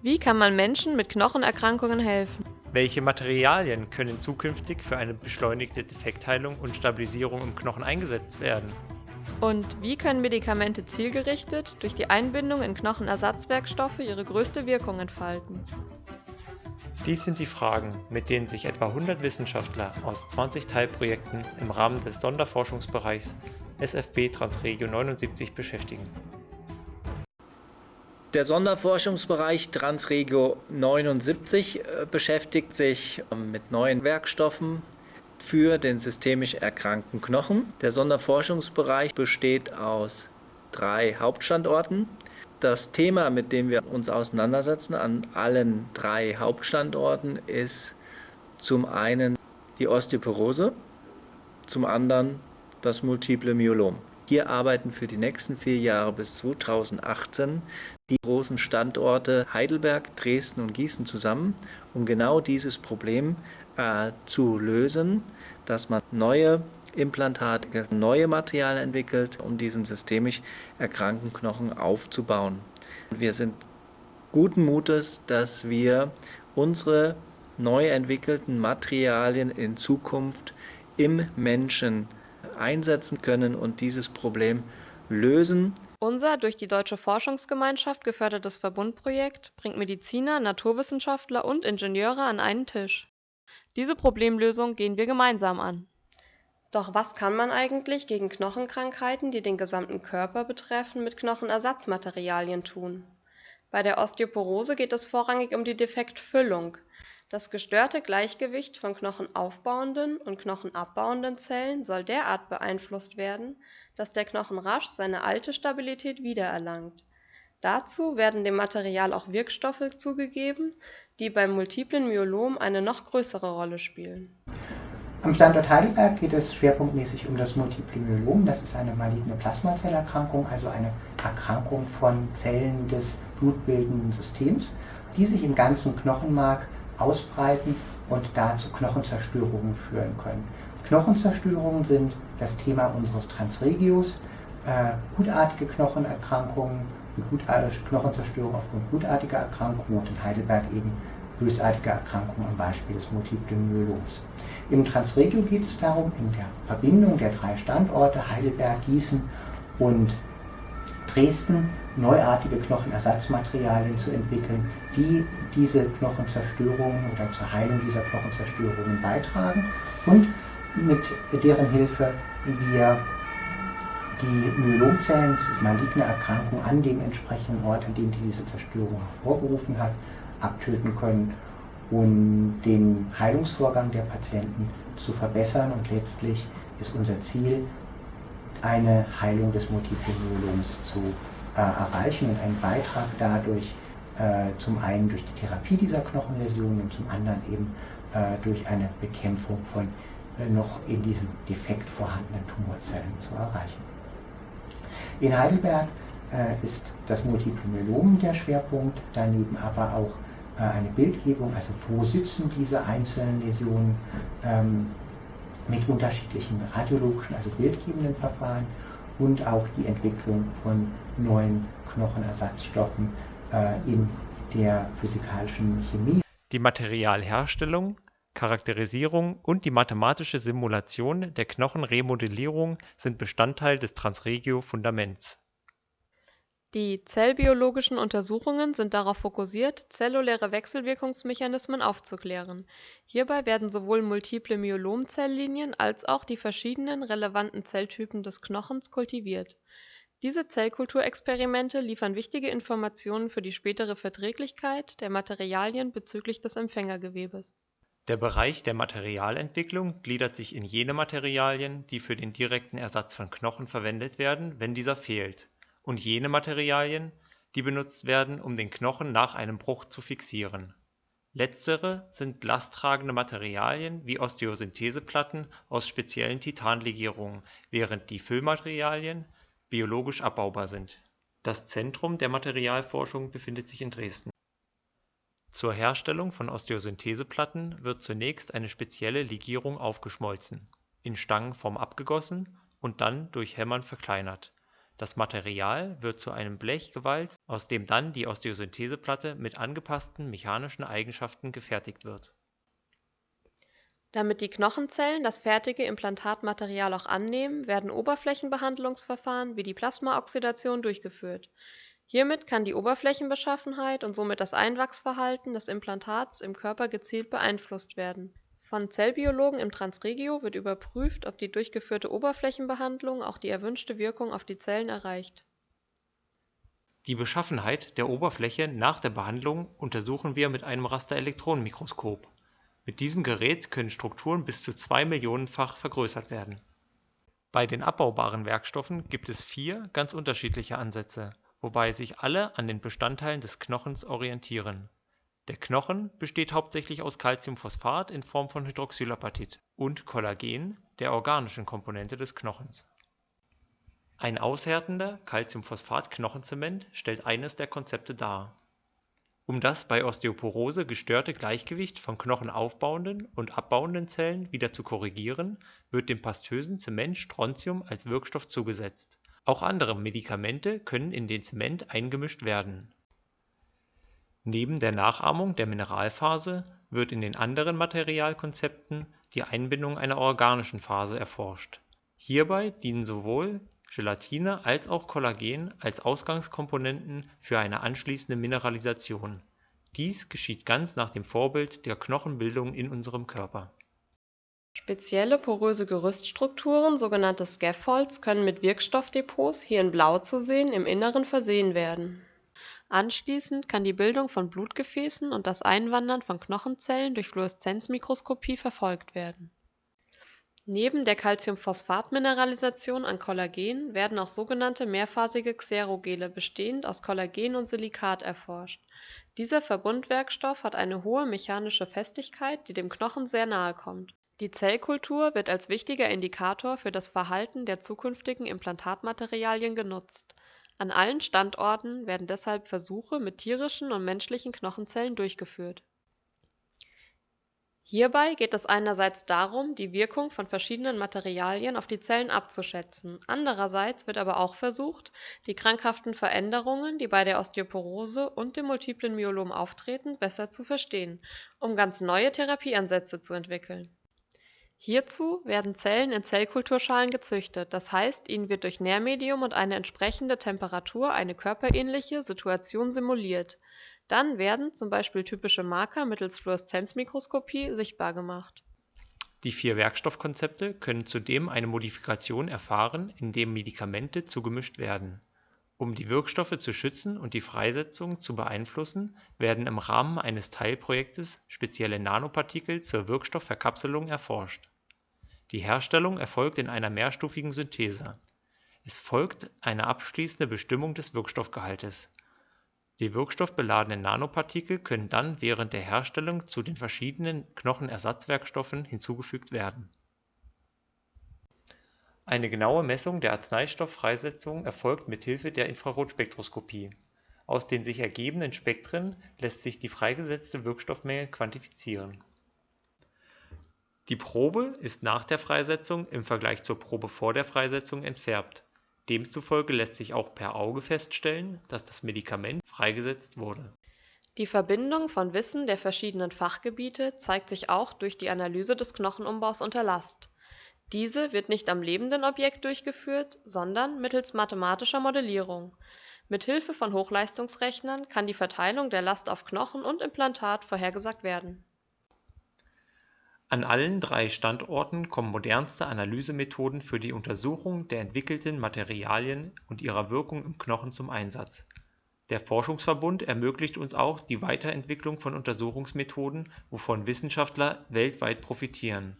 Wie kann man Menschen mit Knochenerkrankungen helfen? Welche Materialien können zukünftig für eine beschleunigte Defektheilung und Stabilisierung im Knochen eingesetzt werden? Und wie können Medikamente zielgerichtet durch die Einbindung in Knochenersatzwerkstoffe ihre größte Wirkung entfalten? Dies sind die Fragen, mit denen sich etwa 100 Wissenschaftler aus 20 Teilprojekten im Rahmen des Sonderforschungsbereichs SFB Transregio 79 beschäftigen. Der Sonderforschungsbereich Transregio 79 äh, beschäftigt sich ähm, mit neuen Werkstoffen für den systemisch erkrankten Knochen. Der Sonderforschungsbereich besteht aus drei Hauptstandorten. Das Thema, mit dem wir uns auseinandersetzen an allen drei Hauptstandorten, ist zum einen die Osteoporose, zum anderen das multiple Myelom. Hier arbeiten für die nächsten vier Jahre bis 2018 die großen Standorte Heidelberg, Dresden und Gießen zusammen, um genau dieses Problem äh, zu lösen, dass man neue Implantate, neue Materialien entwickelt, um diesen systemisch erkrankten Knochen aufzubauen. Wir sind guten Mutes, dass wir unsere neu entwickelten Materialien in Zukunft im Menschen einsetzen können und dieses Problem lösen. Unser durch die Deutsche Forschungsgemeinschaft gefördertes Verbundprojekt bringt Mediziner, Naturwissenschaftler und Ingenieure an einen Tisch. Diese Problemlösung gehen wir gemeinsam an. Doch was kann man eigentlich gegen Knochenkrankheiten, die den gesamten Körper betreffen, mit Knochenersatzmaterialien tun? Bei der Osteoporose geht es vorrangig um die Defektfüllung, das gestörte Gleichgewicht von knochenaufbauenden und knochenabbauenden Zellen soll derart beeinflusst werden, dass der Knochen rasch seine alte Stabilität wiedererlangt. Dazu werden dem Material auch Wirkstoffe zugegeben, die beim multiplen Myelom eine noch größere Rolle spielen am Standort Heidelberg geht es schwerpunktmäßig um das Multiple Myelom. Das ist eine maligne Plasmazellerkrankung, also eine Erkrankung von Zellen des blutbildenden Systems, die sich im ganzen Knochenmark ausbreiten und da zu Knochenzerstörungen führen können. Knochenzerstörungen sind das Thema unseres Transregios. Äh, gutartige Knochenerkrankungen, die gutartige Knochenzerstörung aufgrund gutartiger Erkrankungen und in Heidelberg eben bösartige Erkrankungen am Beispiel des multiplen Myeloms. Im Transregio geht es darum, in der Verbindung der drei Standorte Heidelberg, Gießen und Dresden neuartige Knochenersatzmaterialien zu entwickeln, die diese Knochenzerstörungen oder zur Heilung dieser Knochenzerstörungen beitragen und mit deren Hilfe wir die Myelomzellen, diese maligne Erkrankung an dem entsprechenden Ort, an dem die diese Zerstörung hervorgerufen hat, abtöten können und den Heilungsvorgang der Patienten zu verbessern. Und letztlich ist unser Ziel, eine Heilung des multiplen Myeloms zu äh, erreichen und einen Beitrag dadurch äh, zum einen durch die Therapie dieser Knochenläsionen und zum anderen eben äh, durch eine Bekämpfung von äh, noch in diesem Defekt vorhandenen Tumorzellen zu erreichen. In Heidelberg äh, ist das Multiple Myelom der Schwerpunkt, daneben aber auch äh, eine Bildgebung, also wo sitzen diese einzelnen Läsionen ähm, mit unterschiedlichen radiologischen, also bildgebenden Verfahren und auch die Entwicklung von neuen Knochenersatzstoffen äh, in der physikalischen Chemie. Die Materialherstellung, Charakterisierung und die mathematische Simulation der Knochenremodellierung sind Bestandteil des Transregio-Fundaments. Die zellbiologischen Untersuchungen sind darauf fokussiert, zelluläre Wechselwirkungsmechanismen aufzuklären. Hierbei werden sowohl multiple Myelom-Zelllinien als auch die verschiedenen relevanten Zelltypen des Knochens kultiviert. Diese Zellkulturexperimente liefern wichtige Informationen für die spätere Verträglichkeit der Materialien bezüglich des Empfängergewebes. Der Bereich der Materialentwicklung gliedert sich in jene Materialien, die für den direkten Ersatz von Knochen verwendet werden, wenn dieser fehlt und jene Materialien, die benutzt werden, um den Knochen nach einem Bruch zu fixieren. Letztere sind lasttragende Materialien wie Osteosyntheseplatten aus speziellen Titanlegierungen, während die Füllmaterialien biologisch abbaubar sind. Das Zentrum der Materialforschung befindet sich in Dresden. Zur Herstellung von Osteosyntheseplatten wird zunächst eine spezielle Legierung aufgeschmolzen, in Stangenform abgegossen und dann durch Hämmern verkleinert Das Material wird zu einem Blech gewalzt, aus dem dann die Osteosyntheseplatte mit angepassten mechanischen Eigenschaften gefertigt wird. Damit die Knochenzellen das fertige Implantatmaterial auch annehmen, werden Oberflächenbehandlungsverfahren wie die Plasmaoxidation durchgeführt. Hiermit kann die Oberflächenbeschaffenheit und somit das Einwachsverhalten des Implantats im Körper gezielt beeinflusst werden. Von Zellbiologen im Transregio wird überprüft, ob die durchgeführte Oberflächenbehandlung auch die erwünschte Wirkung auf die Zellen erreicht. Die Beschaffenheit der Oberfläche nach der Behandlung untersuchen wir mit einem Rasterelektronenmikroskop. Mit diesem Gerät können Strukturen bis zu zwei Millionenfach vergrößert werden. Bei den abbaubaren Werkstoffen gibt es vier ganz unterschiedliche Ansätze wobei sich alle an den Bestandteilen des Knochens orientieren. Der Knochen besteht hauptsächlich aus Calciumphosphat in Form von Hydroxylapatit und Kollagen, der organischen Komponente des Knochens. Ein aushärtender Calciumphosphat-Knochenzement stellt eines der Konzepte dar. Um das bei Osteoporose gestörte Gleichgewicht von knochenaufbauenden und abbauenden Zellen wieder zu korrigieren, wird dem pastösen Zement Strontium als Wirkstoff zugesetzt auch andere Medikamente können in den Zement eingemischt werden. Neben der Nachahmung der Mineralphase wird in den anderen Materialkonzepten die Einbindung einer organischen Phase erforscht. Hierbei dienen sowohl Gelatine als auch Kollagen als Ausgangskomponenten für eine anschließende Mineralisation. Dies geschieht ganz nach dem Vorbild der Knochenbildung in unserem Körper Spezielle poröse Gerüststrukturen, sogenannte Scaffolds, können mit Wirkstoffdepots, hier in Blau zu sehen, im Inneren versehen werden. Anschließend kann die Bildung von Blutgefäßen und das Einwandern von Knochenzellen durch Fluoreszenzmikroskopie verfolgt werden. Neben der Calciumphosphat-Mineralisation an Kollagen werden auch sogenannte mehrphasige Xerogele bestehend aus Kollagen und Silikat erforscht. Dieser Verbundwerkstoff hat eine hohe mechanische Festigkeit, die dem Knochen sehr nahe kommt die Zellkultur wird als wichtiger Indikator für das Verhalten der zukünftigen Implantatmaterialien genutzt. An allen Standorten werden deshalb Versuche mit tierischen und menschlichen Knochenzellen durchgeführt. Hierbei geht es einerseits darum, die Wirkung von verschiedenen Materialien auf die Zellen abzuschätzen, andererseits wird aber auch versucht, die krankhaften Veränderungen, die bei der Osteoporose und dem multiplen Myelom auftreten, besser zu verstehen, um ganz neue Therapieansätze zu entwickeln Hierzu werden Zellen in Zellkulturschalen gezüchtet, das heißt, ihnen wird durch Nährmedium und eine entsprechende Temperatur eine körperähnliche Situation simuliert. Dann werden zum Beispiel typische Marker mittels Fluoreszenzmikroskopie sichtbar gemacht. Die vier Werkstoffkonzepte können zudem eine Modifikation erfahren, indem Medikamente zugemischt werden. Um die Wirkstoffe zu schützen und die Freisetzung zu beeinflussen, werden im Rahmen eines Teilprojektes spezielle Nanopartikel zur Wirkstoffverkapselung erforscht die Herstellung erfolgt in einer mehrstufigen Synthese. Es folgt eine abschließende Bestimmung des Wirkstoffgehaltes. Die wirkstoffbeladenen Nanopartikel können dann während der Herstellung zu den verschiedenen Knochenersatzwerkstoffen hinzugefügt werden. Eine genaue Messung der Arzneistofffreisetzung erfolgt mit Hilfe der Infrarotspektroskopie. Aus den sich ergebenden Spektren lässt sich die freigesetzte Wirkstoffmenge quantifizieren die Probe ist nach der Freisetzung im Vergleich zur Probe vor der Freisetzung entfärbt, demzufolge lässt sich auch per Auge feststellen, dass das Medikament freigesetzt wurde. Die Verbindung von Wissen der verschiedenen Fachgebiete zeigt sich auch durch die Analyse des Knochenumbaus unter Last. Diese wird nicht am lebenden Objekt durchgeführt, sondern mittels mathematischer Modellierung. Mit Hilfe von Hochleistungsrechnern kann die Verteilung der Last auf Knochen und Implantat vorhergesagt werden an allen drei Standorten kommen modernste Analysemethoden für die Untersuchung der entwickelten Materialien und ihrer Wirkung im Knochen zum Einsatz. Der Forschungsverbund ermöglicht uns auch die Weiterentwicklung von Untersuchungsmethoden, wovon Wissenschaftler weltweit profitieren.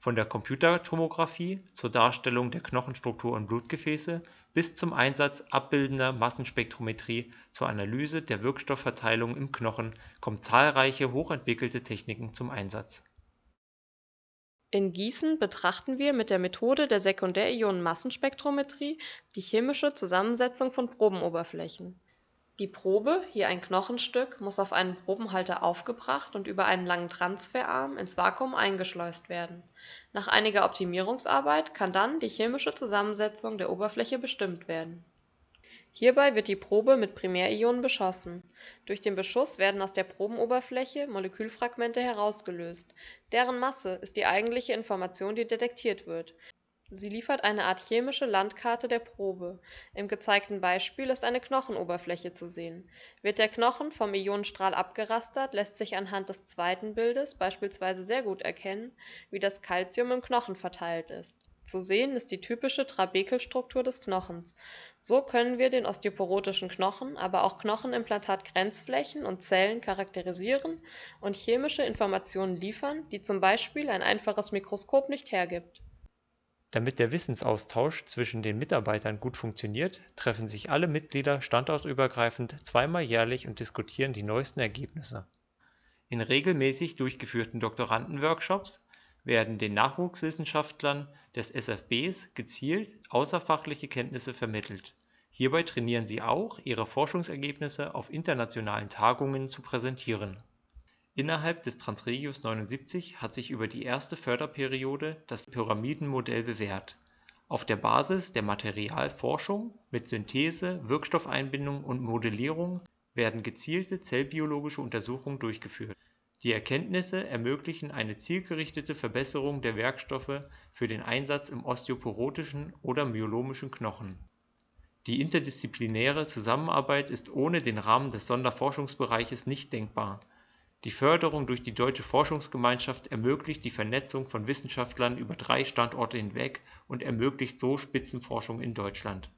Von der Computertomographie zur Darstellung der Knochenstruktur und Blutgefäße bis zum Einsatz abbildender Massenspektrometrie zur Analyse der Wirkstoffverteilung im Knochen kommen zahlreiche hochentwickelte Techniken zum Einsatz in Gießen betrachten wir mit der Methode der Sekundärionenmassenspektrometrie die chemische Zusammensetzung von Probenoberflächen. Die Probe, hier ein Knochenstück, muss auf einen Probenhalter aufgebracht und über einen langen Transferarm ins Vakuum eingeschleust werden. Nach einiger Optimierungsarbeit kann dann die chemische Zusammensetzung der Oberfläche bestimmt werden. Hierbei wird die Probe mit Primärionen beschossen. Durch den Beschuss werden aus der Probenoberfläche Molekülfragmente herausgelöst. Deren Masse ist die eigentliche Information, die detektiert wird Sie liefert eine Art chemische Landkarte der Probe. Im gezeigten Beispiel ist eine Knochenoberfläche zu sehen. Wird der Knochen vom Ionenstrahl abgerastert, lässt sich anhand des zweiten Bildes beispielsweise sehr gut erkennen, wie das Calcium im Knochen verteilt ist. Zu sehen ist die typische Trabekelstruktur des Knochens. So können wir den osteoporotischen Knochen, aber auch Knochenimplantat-Grenzflächen und Zellen charakterisieren und chemische Informationen liefern, die zum Beispiel ein einfaches Mikroskop nicht hergibt damit der Wissensaustausch zwischen den Mitarbeitern gut funktioniert, treffen sich alle Mitglieder standortübergreifend zweimal jährlich und diskutieren die neuesten Ergebnisse. In regelmäßig durchgeführten Doktorandenworkshops werden den Nachwuchswissenschaftlern des SFBs gezielt außerfachliche Kenntnisse vermittelt. Hierbei trainieren sie auch, ihre Forschungsergebnisse auf internationalen Tagungen zu präsentieren Innerhalb des Transregios 79 hat sich über die erste Förderperiode das Pyramidenmodell bewährt. Auf der Basis der Materialforschung mit Synthese, Wirkstoffeinbindung und Modellierung werden gezielte zellbiologische Untersuchungen durchgeführt. Die Erkenntnisse ermöglichen eine zielgerichtete Verbesserung der Werkstoffe für den Einsatz im osteoporotischen oder myolomischen Knochen. Die interdisziplinäre Zusammenarbeit ist ohne den Rahmen des Sonderforschungsbereiches nicht denkbar die Förderung durch die Deutsche Forschungsgemeinschaft ermöglicht die Vernetzung von Wissenschaftlern über drei Standorte hinweg und ermöglicht so Spitzenforschung in Deutschland.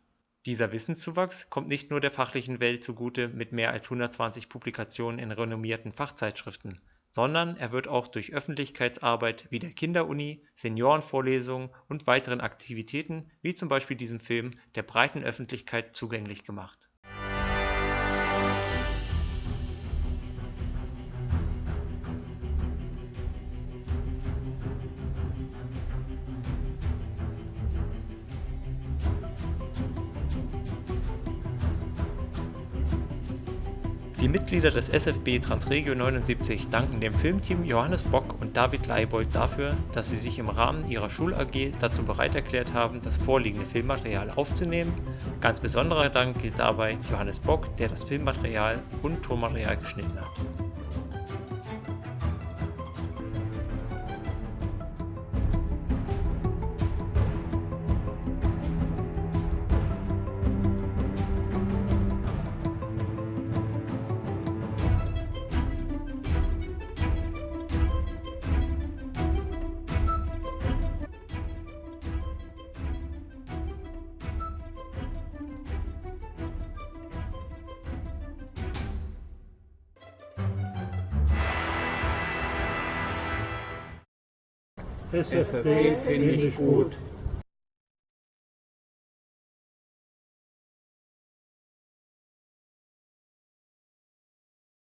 Dieser Wissenszuwachs kommt nicht nur der fachlichen Welt zugute mit mehr als 120 Publikationen in renommierten Fachzeitschriften, sondern er wird auch durch Öffentlichkeitsarbeit wie der Kinderuni, Seniorenvorlesungen und weiteren Aktivitäten wie zum Beispiel diesem Film der breiten Öffentlichkeit zugänglich gemacht Die Mitglieder des SFB Transregio 79 danken dem Filmteam Johannes Bock und David Leibold dafür, dass sie sich im Rahmen ihrer Schul-AG dazu bereit erklärt haben, das vorliegende Filmmaterial aufzunehmen. Ganz besonderer Dank gilt dabei Johannes Bock, der das Filmmaterial und Tonmaterial geschnitten hat. SFB finde ich gut.